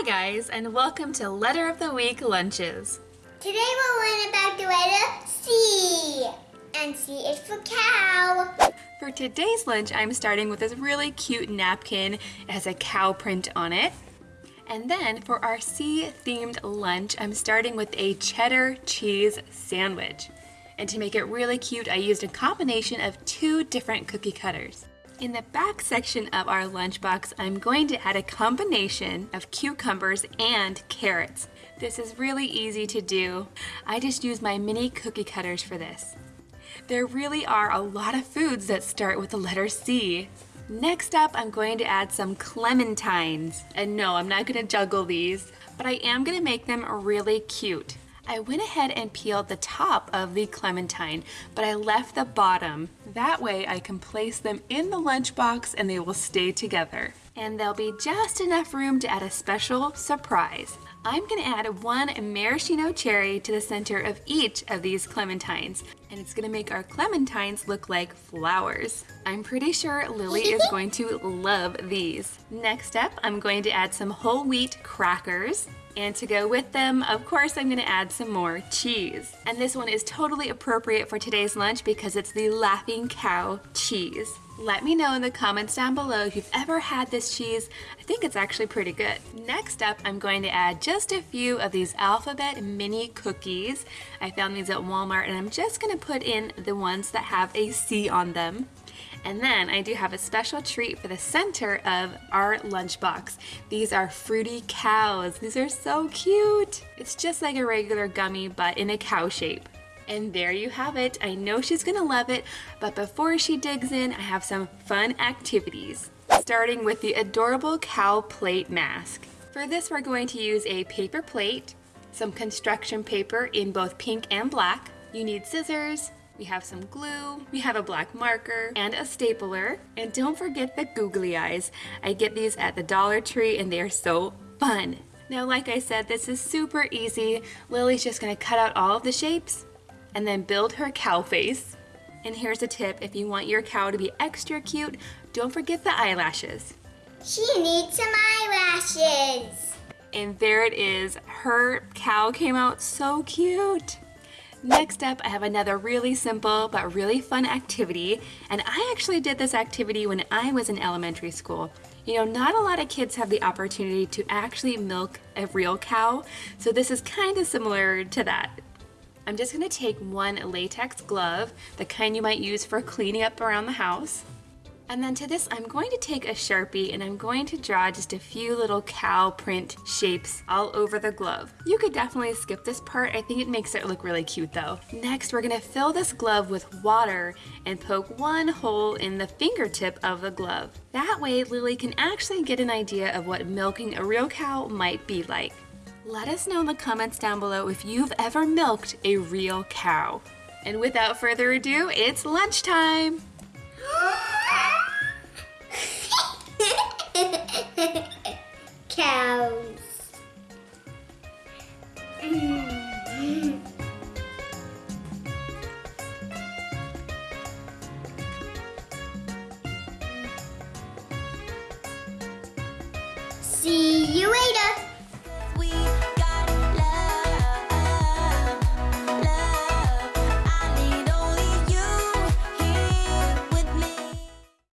Hi guys, and welcome to Letter of the Week Lunches. Today we'll learn about the letter C. And C is for cow. For today's lunch, I'm starting with this really cute napkin. It has a cow print on it. And then for our C-themed lunch, I'm starting with a cheddar cheese sandwich. And to make it really cute, I used a combination of two different cookie cutters. In the back section of our lunchbox, I'm going to add a combination of cucumbers and carrots. This is really easy to do. I just use my mini cookie cutters for this. There really are a lot of foods that start with the letter C. Next up, I'm going to add some clementines. And no, I'm not gonna juggle these, but I am gonna make them really cute. I went ahead and peeled the top of the clementine, but I left the bottom. That way I can place them in the lunchbox and they will stay together. And there'll be just enough room to add a special surprise. I'm gonna add one maraschino cherry to the center of each of these clementines, and it's gonna make our clementines look like flowers. I'm pretty sure Lily is going to love these. Next up, I'm going to add some whole wheat crackers, and to go with them, of course, I'm gonna add some more cheese. And this one is totally appropriate for today's lunch because it's the Laughing Cow cheese. Let me know in the comments down below if you've ever had this cheese. I think it's actually pretty good. Next up, I'm going to add just a few of these alphabet mini cookies. I found these at Walmart and I'm just gonna put in the ones that have a C on them. And then I do have a special treat for the center of our lunchbox. These are fruity cows. These are so cute. It's just like a regular gummy, but in a cow shape. And there you have it. I know she's gonna love it, but before she digs in, I have some fun activities. Starting with the adorable cow plate mask. For this, we're going to use a paper plate, some construction paper in both pink and black. You need scissors, we have some glue, we have a black marker, and a stapler. And don't forget the googly eyes. I get these at the Dollar Tree and they are so fun. Now, like I said, this is super easy. Lily's just gonna cut out all of the shapes and then build her cow face. And here's a tip, if you want your cow to be extra cute, don't forget the eyelashes. She needs some eyelashes. And there it is. Her cow came out so cute. Next up, I have another really simple but really fun activity. And I actually did this activity when I was in elementary school. You know, not a lot of kids have the opportunity to actually milk a real cow. So this is kind of similar to that. I'm just gonna take one latex glove, the kind you might use for cleaning up around the house. And then to this, I'm going to take a Sharpie and I'm going to draw just a few little cow print shapes all over the glove. You could definitely skip this part. I think it makes it look really cute though. Next, we're gonna fill this glove with water and poke one hole in the fingertip of the glove. That way, Lily can actually get an idea of what milking a real cow might be like. Let us know in the comments down below if you've ever milked a real cow. And without further ado, it's lunchtime! You